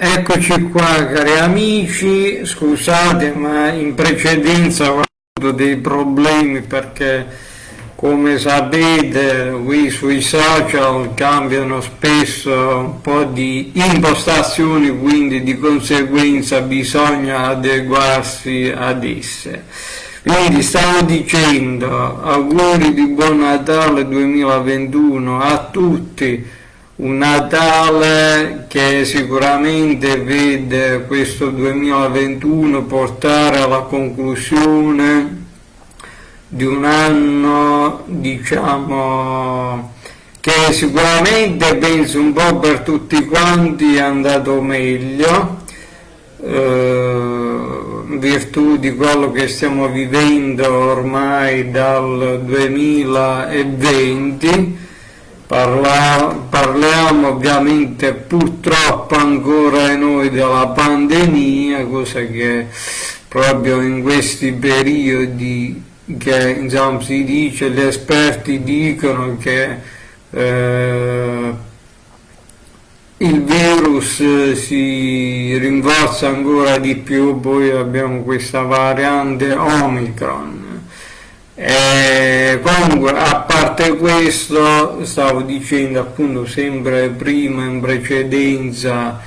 Eccoci qua cari amici, scusate ma in precedenza ho avuto dei problemi perché come sapete qui sui social cambiano spesso un po' di impostazioni quindi di conseguenza bisogna adeguarsi ad esse. Quindi stavo dicendo auguri di buon Natale 2021 a tutti un Natale che sicuramente vede questo 2021 portare alla conclusione di un anno diciamo che sicuramente penso un po' per tutti quanti è andato meglio eh, in virtù di quello che stiamo vivendo ormai dal 2020 Parla, parliamo ovviamente purtroppo ancora noi della pandemia, cosa che proprio in questi periodi che insomma, si dice, gli esperti dicono che eh, il virus si rinforza ancora di più, poi abbiamo questa variante Omicron eh, comunque, a parte questo, stavo dicendo appunto sempre prima in precedenza,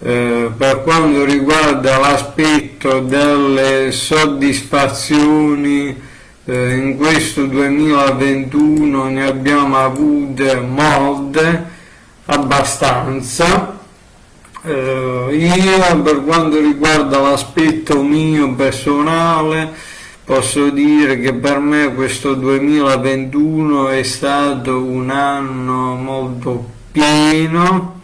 eh, per quanto riguarda l'aspetto delle soddisfazioni, eh, in questo 2021 ne abbiamo avute molte, abbastanza. Eh, io per quanto riguarda l'aspetto mio personale, Posso dire che per me questo 2021 è stato un anno molto pieno,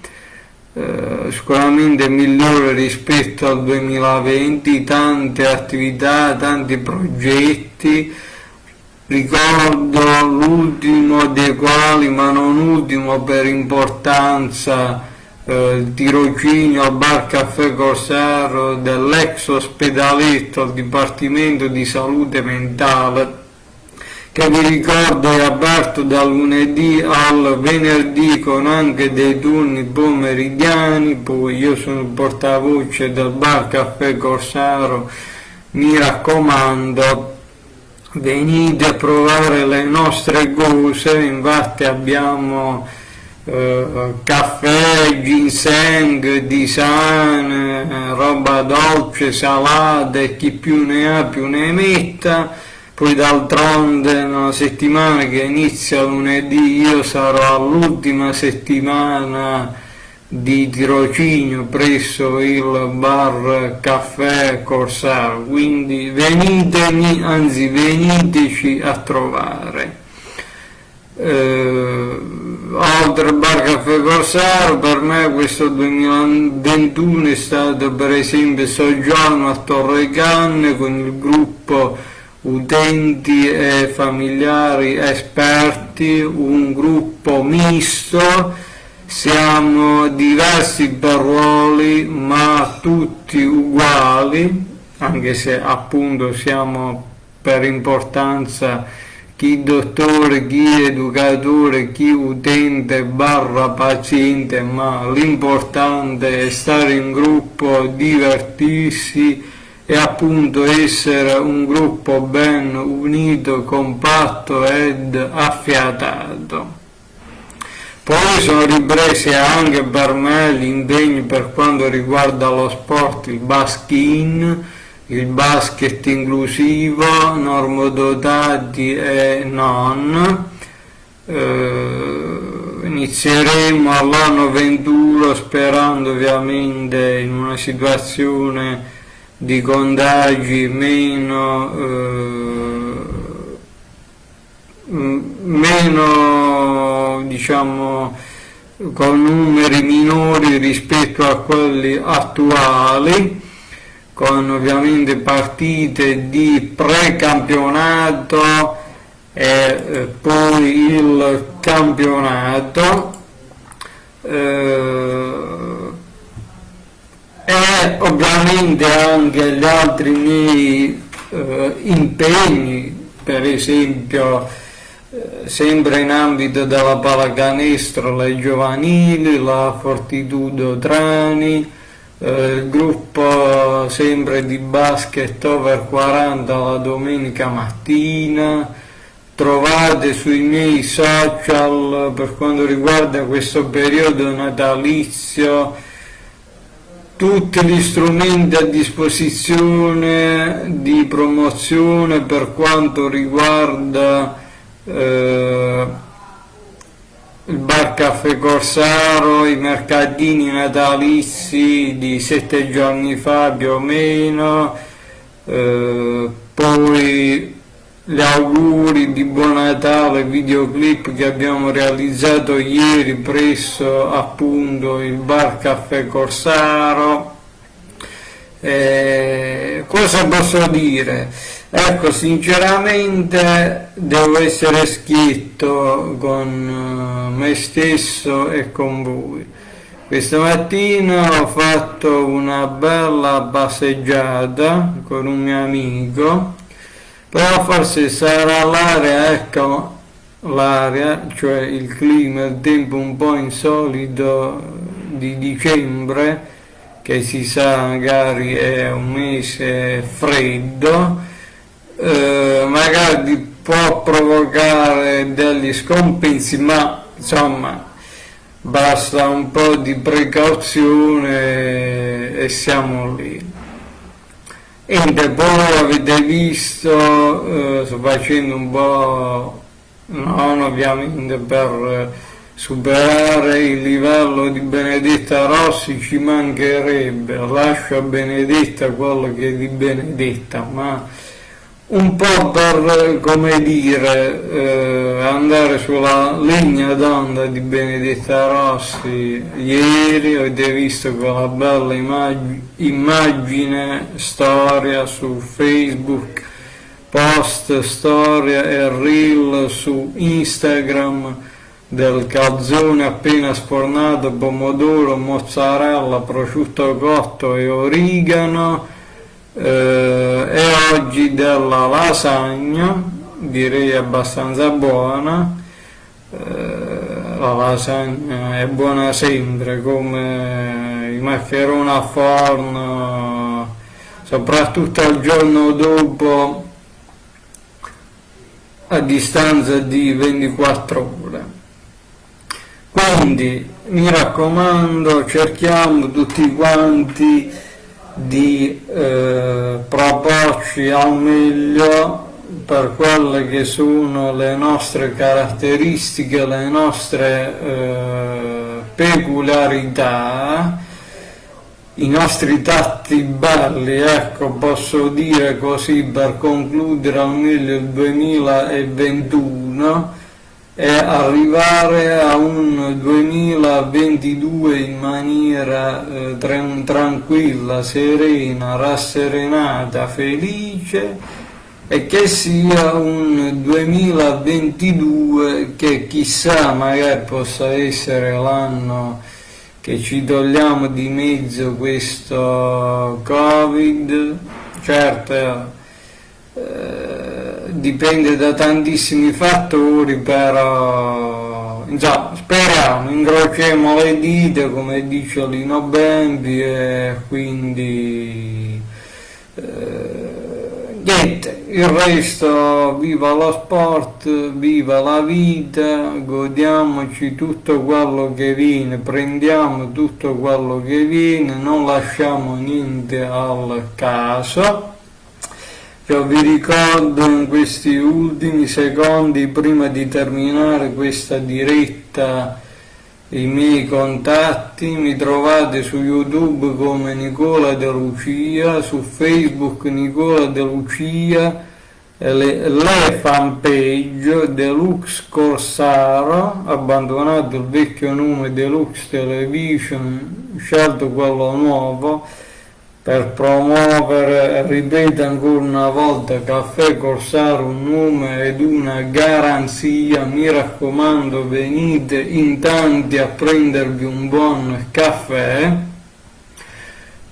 eh, sicuramente migliore rispetto al 2020, tante attività, tanti progetti, ricordo l'ultimo dei quali, ma non ultimo per importanza, eh, tirocinio bar caffè Corsaro dell'ex ospedaletto al Dipartimento di Salute Mentale che vi ricordo è aperto dal lunedì al venerdì con anche dei turni pomeridiani, poi io sono il portavoce del bar Caffè Corsaro, mi raccomando venite a provare le nostre cose, infatti abbiamo eh, caffè, ginseng, design, roba dolce, salata e chi più ne ha più ne metta. Poi d'altronde una settimana che inizia lunedì io sarò all'ultima settimana di tirocinio presso il bar caffè Corsaro, quindi venitemi, anzi veniteci a trovare. Eh, oltre bar Caffè Corsaro per me questo 2021 è stato per esempio soggiorno a Torre Canne con il gruppo utenti e familiari esperti, un gruppo misto, siamo diversi per ruoli ma tutti uguali, anche se appunto siamo per importanza chi dottore, chi educatore, chi utente barra paziente, ma l'importante è stare in gruppo, divertirsi e appunto essere un gruppo ben unito, compatto ed affiatato. Poi sono ripresi anche per me gli impegni per quanto riguarda lo sport, il baskin, il basket inclusivo, normodotati e non. Eh, inizieremo all'anno 21 sperando ovviamente in una situazione di contagi meno, eh, meno diciamo con numeri minori rispetto a quelli attuali con ovviamente partite di precampionato e eh, poi il campionato eh, e ovviamente anche gli altri miei eh, impegni per esempio sempre in ambito della pallacanestro le giovanili, la Fortitudo Trani eh, gruppo sempre di basket over 40 la domenica mattina, trovate sui miei social per quanto riguarda questo periodo natalizio tutti gli strumenti a disposizione di promozione per quanto riguarda eh, il bar Caffè Corsaro, i mercatini natalizi di sette giorni fa più o meno, eh, poi gli auguri di buon Natale, videoclip che abbiamo realizzato ieri presso appunto il bar Caffè Corsaro. Eh, cosa posso dire? Ecco, sinceramente devo essere schietto con eh, me stesso e con voi. Questa mattina ho fatto una bella passeggiata con un mio amico però forse sarà l'area, ecco, l'area, cioè il clima, il tempo un po' insolito di dicembre, che si sa magari è un mese freddo, eh, magari può provocare degli scompensi, ma insomma basta un po' di precauzione e siamo lì. Niente, poi avete visto, eh, sto facendo un po', non ovviamente per superare il livello di Benedetta Rossi ci mancherebbe, lascio a Benedetta quello che è di Benedetta, ma un po' per, come dire, eh, andare sulla linea d'onda di Benedetta Rossi, ieri avete visto quella bella immag immagine, storia su Facebook, post, storia e reel su Instagram del calzone appena sfornato, pomodoro, mozzarella, prosciutto cotto e origano, eh, e oggi della lasagna direi abbastanza buona. Eh, la lasagna è buona sempre come i maccheroni a forno. Soprattutto il giorno dopo a distanza di 24 ore. Quindi mi raccomando cerchiamo tutti quanti di eh, proporci al meglio per quelle che sono le nostre caratteristiche, le nostre eh, peculiarità, i nostri tatti belli, ecco, posso dire così per concludere al meglio il 2021 e arrivare a un 2022 in maniera eh, tranquilla, serena, rasserenata, felice e che sia un 2022 che chissà magari possa essere l'anno che ci togliamo di mezzo questo covid. Certo eh, dipende da tantissimi fattori, però insomma, speriamo, incrociamo le dita come dice Lino Bembi e quindi eh, niente, il resto viva lo sport, viva la vita, godiamoci tutto quello che viene, prendiamo tutto quello che viene, non lasciamo niente al caso io vi ricordo in questi ultimi secondi prima di terminare questa diretta i miei contatti, mi trovate su YouTube come Nicola De Lucia, su Facebook Nicola De Lucia, le, le fanpage Deluxe Corsaro, abbandonato il vecchio nome Deluxe Television, scelto quello nuovo, per promuovere, ripeto ancora una volta, Caffè Corsaro, un nome ed una garanzia, mi raccomando venite in tanti a prendervi un buon caffè,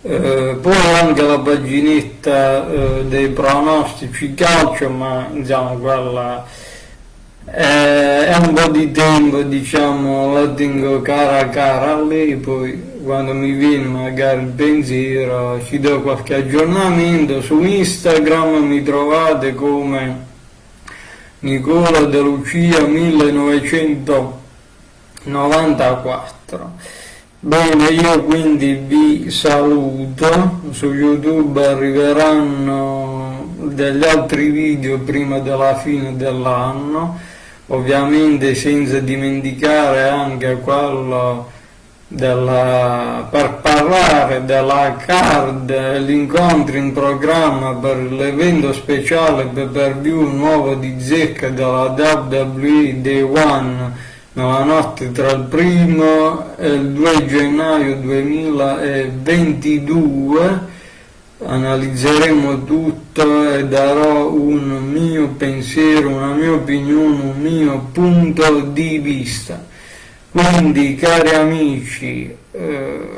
eh, poi anche la paginetta eh, dei pronostici calcio, ma insomma quella è, è un po' di tempo, diciamo, la tengo cara cara a lei, poi quando mi viene magari il pensiero ci do qualche aggiornamento. Su Instagram mi trovate come Nicola De Lucia 1994 bene io quindi vi saluto. Su youtube arriveranno degli altri video prima della fine dell'anno. Ovviamente senza dimenticare anche quello della, per parlare della card, l'incontro in programma per l'evento speciale per view nuovo di Zecca della WWE Day One nella notte tra il primo e il 2 gennaio 2022 analizzeremo tutto e darò un mio pensiero, una mia opinione, un mio punto di vista. Quindi cari amici, eh,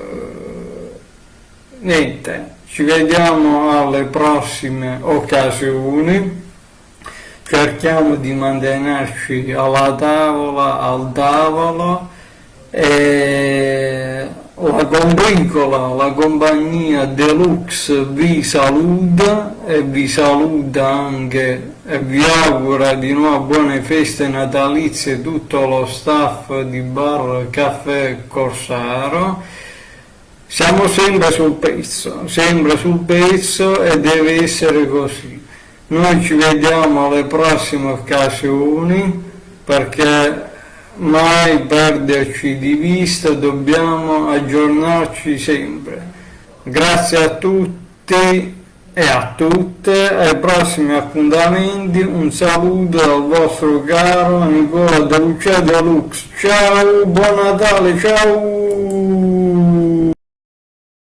niente, ci vediamo alle prossime occasioni, cerchiamo di mantenerci alla tavola, al tavolo e la combricola, la compagnia Deluxe vi saluta e vi saluta anche e vi augura di nuovo buone feste natalizie tutto lo staff di Bar Caffè Corsaro. Siamo sempre sul pezzo, sempre sul pezzo e deve essere così. Noi ci vediamo alle prossime occasioni perché mai perderci di vista, dobbiamo aggiornarci sempre. Grazie a tutti e a tutte, ai prossimi appuntamenti, un saluto dal vostro caro Nicola De Lucia Deluxe. Ciao, buon Natale, ciao!